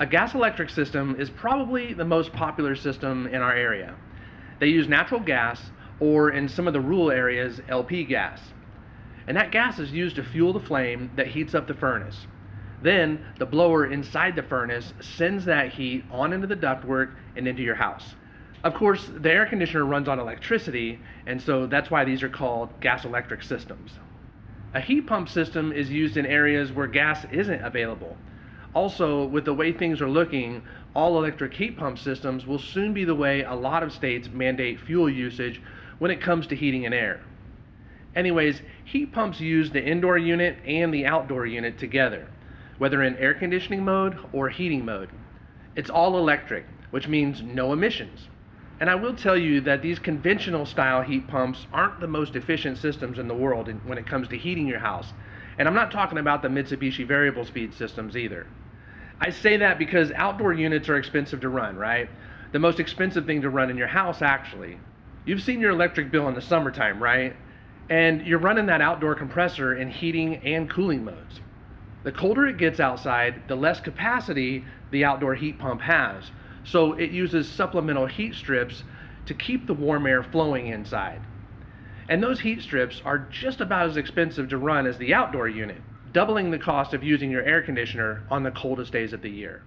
A gas electric system is probably the most popular system in our area. They use natural gas or in some of the rural areas LP gas. And that gas is used to fuel the flame that heats up the furnace. Then the blower inside the furnace sends that heat on into the ductwork and into your house. Of course, the air conditioner runs on electricity, and so that's why these are called gas electric systems. A heat pump system is used in areas where gas isn't available. Also, with the way things are looking, all electric heat pump systems will soon be the way a lot of states mandate fuel usage when it comes to heating and air. Anyways, heat pumps use the indoor unit and the outdoor unit together, whether in air conditioning mode or heating mode. It's all electric, which means no emissions. And I will tell you that these conventional style heat pumps aren't the most efficient systems in the world when it comes to heating your house. And I'm not talking about the Mitsubishi variable speed systems either. I say that because outdoor units are expensive to run, right? The most expensive thing to run in your house, actually. You've seen your electric bill in the summertime, right? And you're running that outdoor compressor in heating and cooling modes. The colder it gets outside, the less capacity the outdoor heat pump has. So it uses supplemental heat strips to keep the warm air flowing inside. And those heat strips are just about as expensive to run as the outdoor unit, doubling the cost of using your air conditioner on the coldest days of the year.